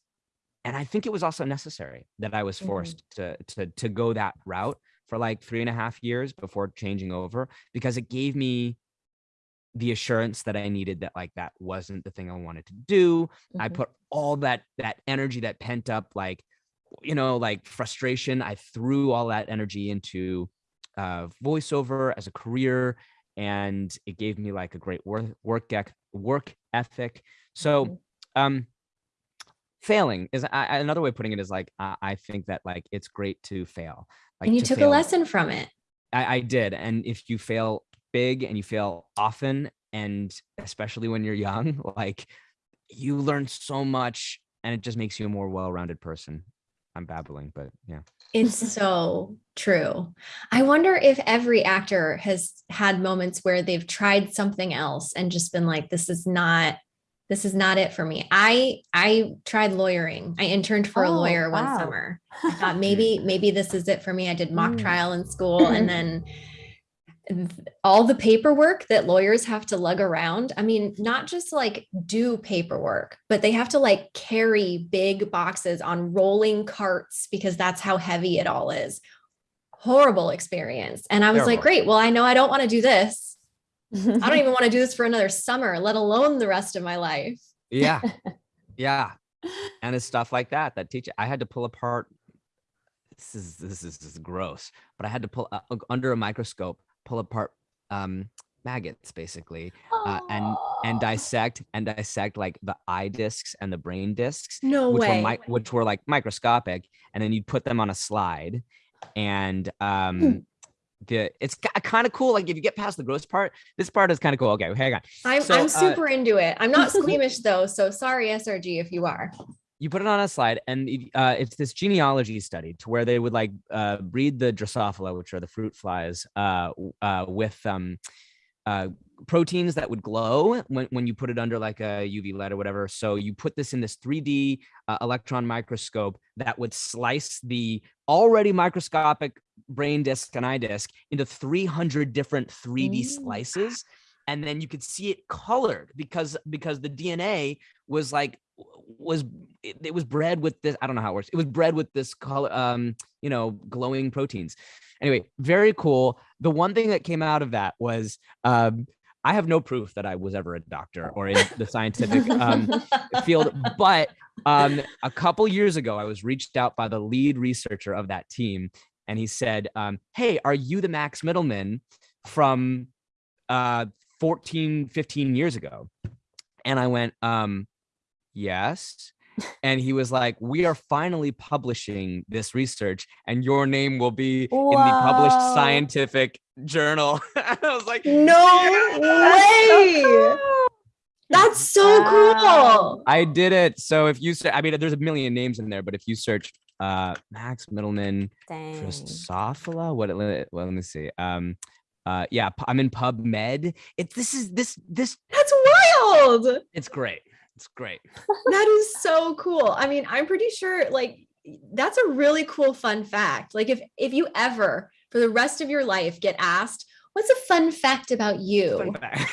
and i think it was also necessary that i was
Mhm.
forced to to to go that route for like three and a half years before changing over because it gave me the assurance that i needed that like that wasn't the thing i wanted to do i
Mhm.
put all that that energy that pent up like you know like frustration i threw all that energy into uh voiceover as a career and it gave me like a great work work work ethic so
Mhm.
um failing is I, another way of putting it is like I, I think that like it's great to fail like
and you
to
took a lesson from it
I, I did and if you fail big and you fail often and especially when you're young like you learn so much and it just makes you a more well-rounded person. I'm babbling, but yeah.
It's so true. I wonder if every actor has had moments where they've tried something else and just been like, this is not this is not it for me. I I tried lawyering. I interned for a
Oh,
lawyer one summer. I thought maybe maybe this is it for me. I did mock
Mm.
trial in school and then all the paperwork that lawyers have to lug around. I mean, not just like do paperwork, but they have to like carry big boxes on rolling carts because that's how heavy it all is. Horrible experience. And I was like, great. Well, I know I don't want to do this. I don't even want to do this for another summer, let alone the rest of my life.
Yeah. yeah. And it's stuff like that that teach I had to pull apart this is this is, this is gross, but I had to pull uh, under a microscope, pull apart um maggots basically uh, and and dissect and dissect like the eye discs and the brain discs
No
which
way.
were which were like microscopic and then you'd put them on a slide and
Hmm.
um the it's kind of cool like if you get past the gross part this part is kind of cool okay hang on
I'm,
So,
I'm
uh,
super into it. I'm not squeamish though. So sorry, SRG, if you are.
you put it on a slide and uh, it's this genealogy study to where they would like uh, breed the drosophila which are the fruit flies uh, uh, with um, uh, proteins that would glow when, when you put it under like a uv light or whatever so you put this in this 3d uh, electron microscope that would slice the already microscopic brain disc and eye disc into 300 different 3d
Ooh.
slices and then you could see it colored because because the dna was like was it, it was bred with this i don't know how it works it was bred with this color um you know glowing proteins anyway very cool the one thing that came out of that was um i have no proof that i was ever a doctor or in the scientific um field but um a couple years ago i was reached out by the lead researcher of that team and he said um hey are you the max mittelman from uh 14 15 years ago and i went um yes and he was like we are finally publishing this research and your name will be in the published scientific journal i was like
No
That's so
way.
cool.
That's so
Wow.
cool.
I did it. So if you say, I mean, there's a million names in there, but if you search uh Max Mittelman
Dang.
Drosophila, what? Well, let me see. Um, uh, yeah, I'm in PubMed. It this is this this
That's wild.
it's great. It's great.
That is so cool. I mean, I'm pretty sure like that's a really cool fun fact. Like if if you ever for the rest of your life get asked, what's a fun fact about you?
Fact.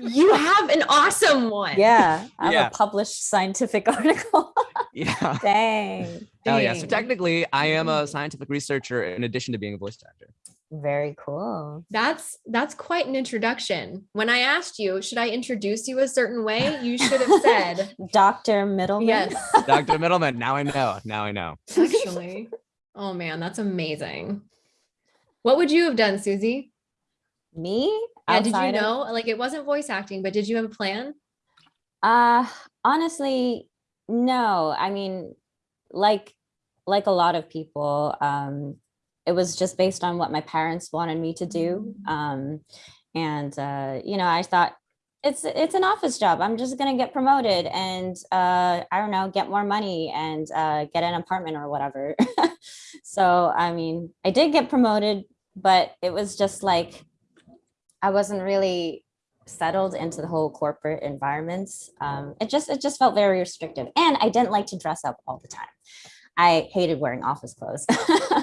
You have an awesome one.
Yeah, I have
Yeah.
a published scientific article.
yeah.
Dang.
Oh yeah. So technically, I am a scientific researcher in addition to being a voice actor.
Very cool.
That's that's quite an introduction. When I asked you, should I introduce you a certain way? You should have said,
Dr. Mittelman.
yes,
Dr. Mittelman. Now I know. Now I know.
actually. Oh man, that's amazing. What would you have done, Suzie?
Me?
Yeah, did you
Outside of-
know? Like it wasn't voice acting, but did you have a plan?
Uh honestly, no. I mean, like like a lot of people, um, it was just based on what my parents wanted me to do. Um, and uh, you know, I thought it's it's an office job. I'm just gonna get promoted and uh, I don't know, get more money and uh, get an apartment or whatever. so I mean, I did get promoted, but it was just like I wasn't really settled into the whole corporate environments. Um, it just it just felt very restrictive, and I didn't like to dress up all the time. I hated wearing office clothes.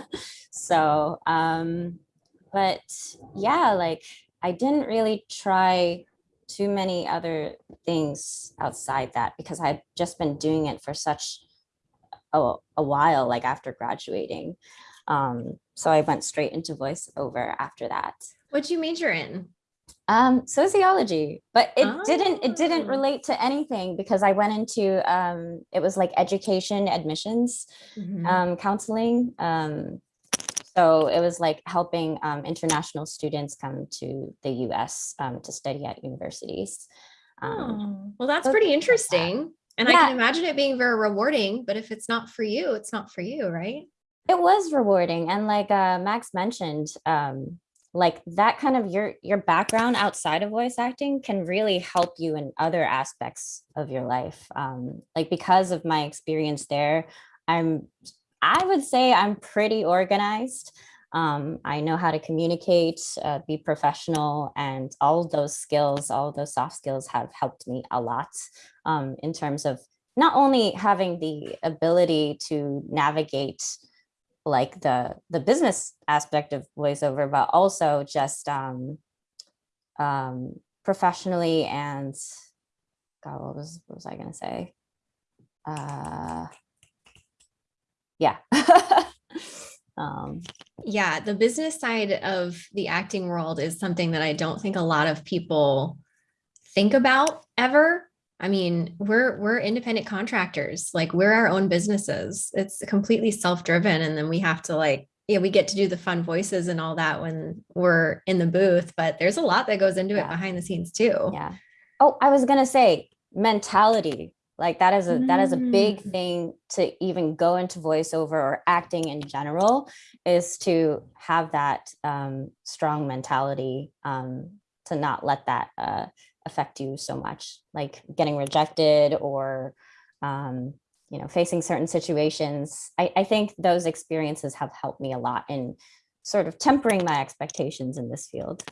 so, um, but yeah, like I didn't really try too many other things outside that because I've just been doing it for such a, a while, like after graduating. Um, so I went straight into voiceover after that
What'd you major in?
Um sociology but it didn't it didn't
Ah.
relate to anything because i went into um it was like education admissions
Mm-hmm.
um counseling um so it was like helping um, international students come to the us um, to study at universities um,
Oh, well, that's
so
pretty
like that.
interesting. And I can imagine it being very rewarding, but if it's not for you, it's not for you, right?
it was rewarding and like uh, max mentioned um like that kind of your your background outside of voice acting can really help you in other aspects of your life um, like because of my experience there i'm i would say i'm pretty organized um, i know how to communicate uh, be professional and all those skills all those soft skills have helped me a lot um, in terms of not only having the ability to navigate like the the business aspect of voiceover, but also just um, um, professionally and God, what was what was I gonna say? Uh, yeah.
um, yeah, the business side of the acting world is something that I don't think a lot of people think about ever I mean, we're we're independent contractors. Like we're our own businesses. It's completely self-driven and then we have to like yeah, we get to do the fun voices and all that when we're in the booth, but there's a lot that goes into yeah. it behind the scenes too.
Yeah. Oh, I was going to say mentality. Like that is a mm. that is a big mm. thing to even go into voiceover or acting in general is to have that um, strong mentality um, to not let that uh, affect you so much, like getting rejected or, um, you know, facing certain situations. I, I think those experiences have helped me a lot in sort of tempering my expectations in this field.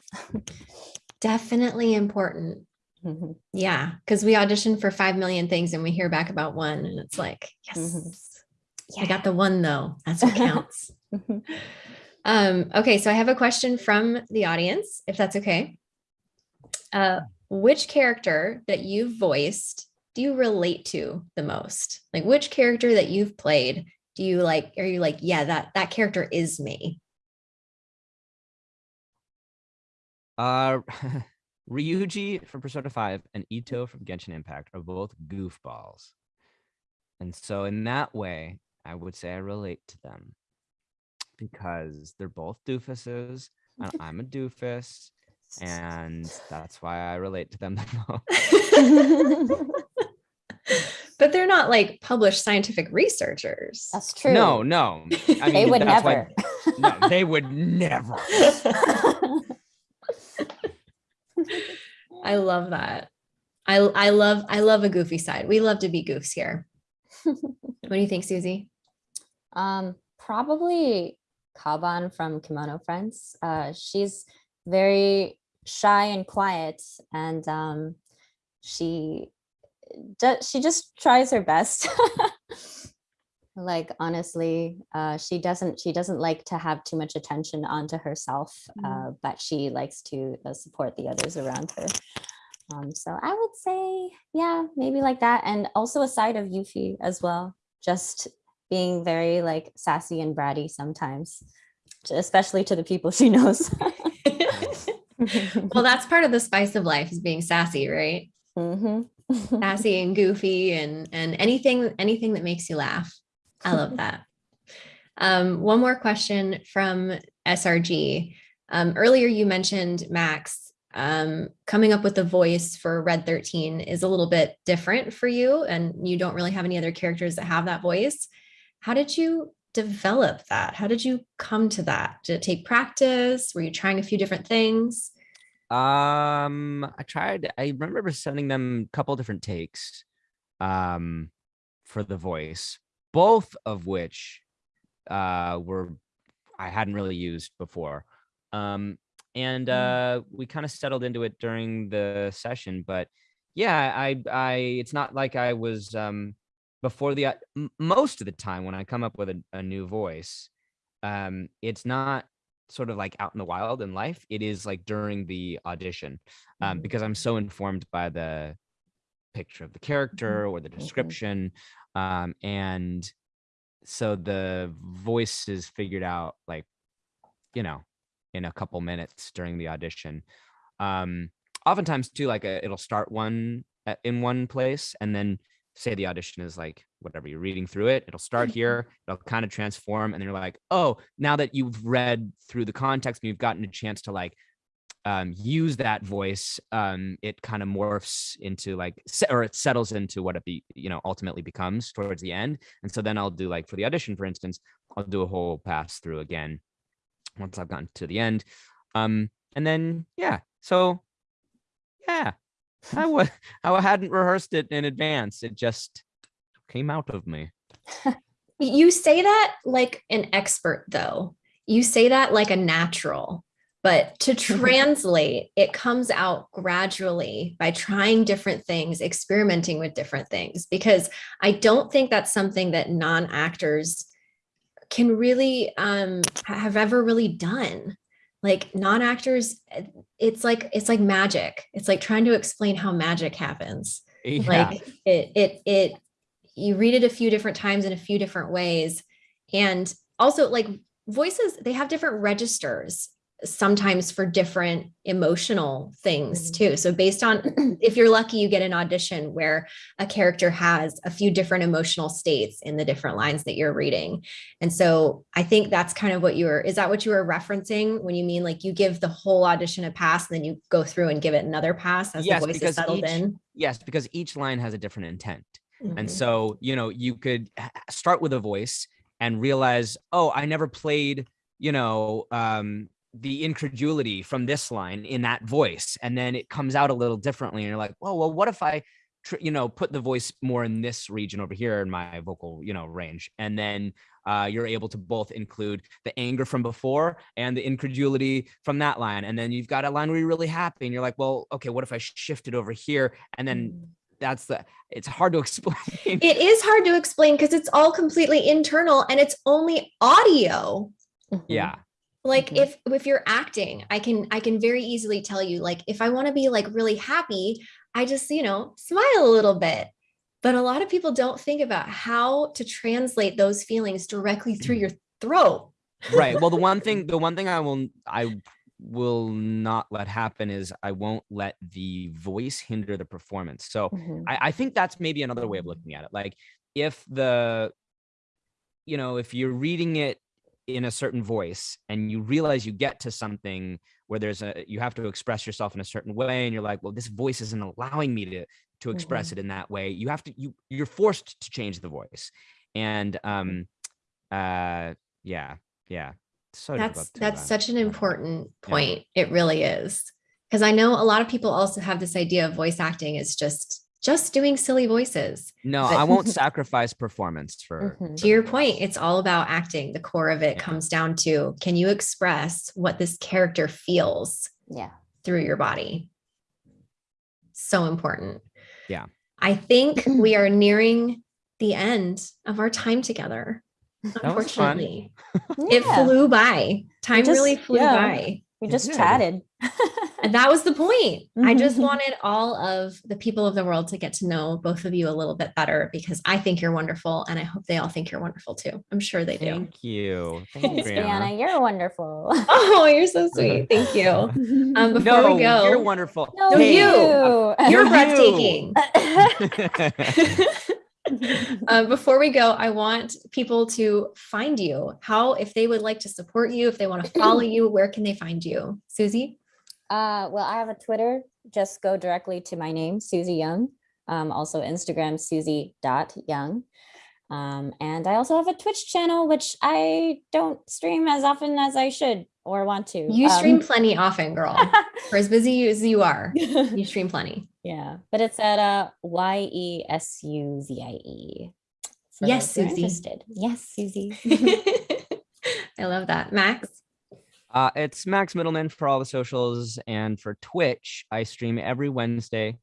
Definitely important. Mm -hmm. Yeah, because we audition for 5 million things and we hear back about one and it's like, yes, mm -hmm. yeah. I got the one though. That's what counts. Mm-hmm. um, okay, so I have a question from the audience, if that's okay. Uh, which character that you've voiced do you relate to the most? Like which character that you've played do you like, are you like, yeah, that, that character is me?
Uh, Ryuji from Persona 5 and Itto from Genshin Impact are both goofballs. And so in that way, I would say I relate to them because they're both doofuses and I'm a doofus and that's why I relate to them the
most. but they're not like published scientific researchers.
That's true.
No, no.
I mean, they would never.
Why, no, they would never.
I love that. I I love I love a goofy side. We love to be goofs here. what do you think, Suzie?
Um, probably Kaban from Kemono Friends. Uh, she's very shy and quiet and um, she she just tries her best. Like honestly uh, she doesn't she doesn't like to have too much attention onto herself mm. uh, but she likes to uh, support the others around her. Um, so I would say yeah maybe like that and also a side of Yuffie as well just being very like sassy and bratty sometimes especially to the people she knows
well, that's part of the spice of life is being sassy, right? Mm -hmm. sassy and goofy and and anything anything that makes you laugh. I love that. Um, one more question from SRG. Um, earlier you mentioned Max um, coming up with a voice for Red 13 is a little bit different for you and you don't really have any other characters that have that voice. How did you develop that? How did you come to that? Did it take practice? Were you trying a few different things?
Um, I tried, I remember sending them a couple different takes um, for the voice, both of which uh, were, I hadn't really used before. Um, and mm. uh, we kind of settled into it during the session, but yeah, I, I, it's not like I was, um, before the most of the time when I come up with a, a new voice, um, it's not sort of like out in the wild in life. It is like during the audition, um, mm-hmm. because I'm so informed by the picture of the character mm-hmm. or the description, um, and so the voice is figured out like, you know, in a couple minutes during the audition. Um, oftentimes too, like a, it'll start one uh, in one place and then say the audition is like whatever you're reading through it it'll start mm-hmm. here it'll kind of transform and then you're like oh now that you've read through the context and you've gotten a chance to like um, use that voice um, it kind of morphs into like or it settles into what it be you know ultimately becomes towards the end and so then i'll do like for the audition for instance i'll do a whole pass through again once i've gotten to the end Um, and then yeah, so yeah, I was I hadn't rehearsed it in advance. It just came out of me.
You say that like an expert, though. You say that like a natural, but to translate, it comes out gradually by trying different things, experimenting with different things, because I don't think that's something that non actors can really um, have ever really done. Like non actors, eh, it's like it's like magic. It's like trying to explain how magic happens.
Yeah.
Like it, it, it you read it a few different times in a few different ways. And also like voices, they have different registers sometimes for different emotional things
Mhm.
too. So based on if you're lucky, you get an audition where a character has a few different emotional states in the different lines that you're reading. And so I think that's kind of what you were, is that what you were referencing when you mean like you give the whole audition a pass and then you go through and give it another pass as
Yes,
the voice is settled
each-
in?
yes, because each line has a different intent. And
Mhm.
so, you know, you could start with a voice and realize, oh, I never played, you know, um, the incredulity from this line in that voice. And then it comes out a little differently. And you're like, oh, well, what if I, tr- you know, put the voice more in this region over here in my vocal, you know, range? And then uh, you're able to both include the anger from before and the incredulity from that line. And then you've got a line where you're really happy and you're like, well, okay, what if I shifted over here? And then
Mm.
that's the it's hard to explain
It is hard to explain because it's all completely internal and it's only audio.
Yeah
Like
Mhm.
if if you're acting, I can I can very easily tell you like if I want to be like really happy, I just, you know, smile a little bit. But a lot of people don't think about how to translate those feelings directly through your throat.
right well the one thing the one thing i will i will not let happen is i won't let the voice hinder the performance so
Mhm.
I, I think that's maybe another way of looking at it like if the you know if you're reading it in a certain voice and you realize you get to something where there's a you have to express yourself in a certain way and you're like well this voice isn't allowing me to to express it in that way you have to you you're forced to change the voice and um uh yeah yeah so
That's that's
uh,
such an
yeah.
important
Yeah.
point. It really is. Because I know a lot of people also have this idea of voice acting is just just doing silly voices.
no
but-
i won't sacrifice performance for
Mhm.
to your point, it's all about acting. The core of it
Yeah.
comes down to can you express what this character feels
Yeah.
through your body? So important.
Yeah.
I think we are nearing the end of our time together.
was fun.
Unfortunately, it
Yeah.
flew by. Time
just-
really flew
yeah.
by.
We just chatted.
And that was the point. I just
Mhm.
wanted all of the people of the world to get to know both of you a little bit better because I think you're wonderful and I hope they all think you're wonderful too. I'm sure they do.
thank you thank you
Thanks,
Brianna.
Brianna. You're wonderful.
Oh, you're so sweet. Thank you. Um, before
no
we go,
you're wonderful
no,
No,
Hey,
you. you're breathtaking.
you.
um, before we go, I want people to find you. How, if they would like to support you, if they want to follow you, where can they find you? Suzie?
Uh, well, I have a Twitter. Just go directly to my name, Suzie Yeung. Um, also Instagram, Suzie.yeung. Um, and I also have a Twitch channel, which I don't stream as often as I should or want to.
You
Um,
stream plenty often, girl. For as busy as you are, you stream plenty.
yeah, but it's at uh, Y E S U Z I E.
Yes,
those who are Suzie. Yes, Suzie.
I love that. Max?
Uh, it's Max Mittelman for all the socials, and for Twitch, I stream every Wednesday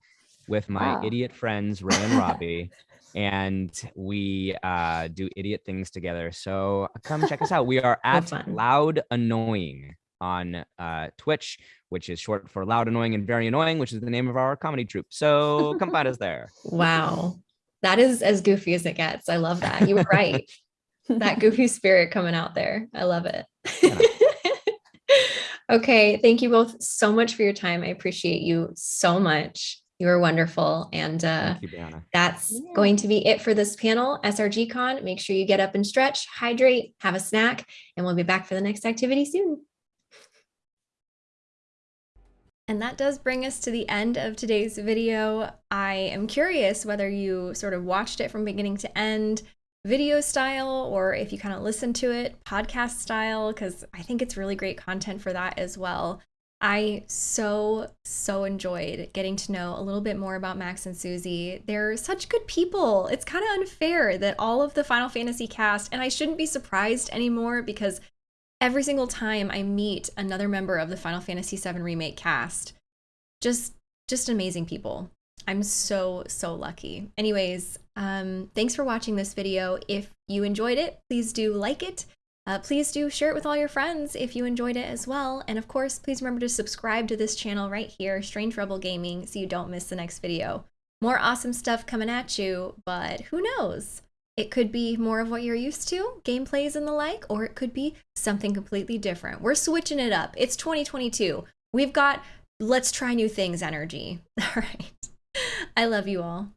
with my
Wow.
idiot friends Ray and Robbie, and we uh, do idiot things together. So come check us out. We are at. Loud Annoying on uh, Twitch, which is short for Loud Annoying and Very Annoying, which is the name of our comedy troupe. So come find us there.
Wow. That is as goofy as it gets. I love that. You were right. that goofy spirit coming out there. I love it. Okay. Thank you both so much for your time. I appreciate you so much. You are wonderful. And uh,
Thank you,
that's
Yeah.
going to be it for this panel, SRG Con. Make sure you get up and stretch, hydrate, have a snack, and we'll be back for the next activity soon. And that does bring us to the end of today's video. I am curious whether you sort of watched it from beginning to end, video style or if you kind of listen to it podcast style, because I think it's really great content for that as well. I so, so enjoyed getting to know a little bit more about Max and Suzie. They're such good people. It's kind of unfair that all of the Final Fantasy cast, and I shouldn't be surprised anymore because every single time I meet another member of the Final Fantasy VII Remake cast, just just amazing people. I'm so, so lucky. Anyways, um, thanks for watching this video. If you enjoyed it, please do like it. Uh, please do share it with all your friends if you enjoyed it as well. And of course, please remember to subscribe to this channel right here, Strange Rebel Gaming, so you don't miss the next video. More awesome stuff coming at you, but who knows? It could be more of what you're used to, gameplays and the like, or it could be something completely different. We're switching it up. It's 2022. We've got let's try new things energy. All right. I love you all.